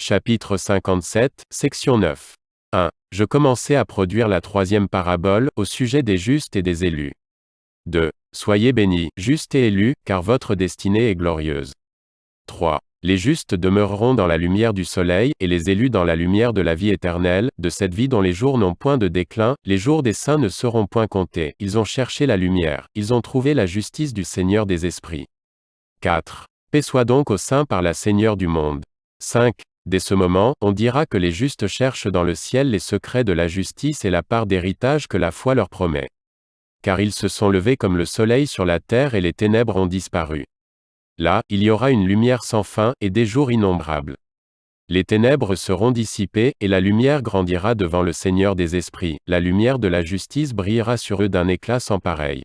Chapitre 57, section 9. 1. Je commençai à produire la troisième parabole, au sujet des justes et des élus. 2. Soyez bénis, justes et élus, car votre destinée est glorieuse. 3. Les justes demeureront dans la lumière du soleil, et les élus dans la lumière de la vie éternelle, de cette vie dont les jours n'ont point de déclin, les jours des saints ne seront point comptés, ils ont cherché la lumière, ils ont trouvé la justice du Seigneur des esprits. 4. Paix soit donc aux saints par la Seigneur du monde. 5. Dès ce moment, on dira que les justes cherchent dans le ciel les secrets de la justice et la part d'héritage que la foi leur promet. Car ils se sont levés comme le soleil sur la terre et les ténèbres ont disparu. Là, il y aura une lumière sans fin, et des jours innombrables. Les ténèbres seront dissipées, et la lumière grandira devant le Seigneur des esprits, la lumière de la justice brillera sur eux d'un éclat sans pareil.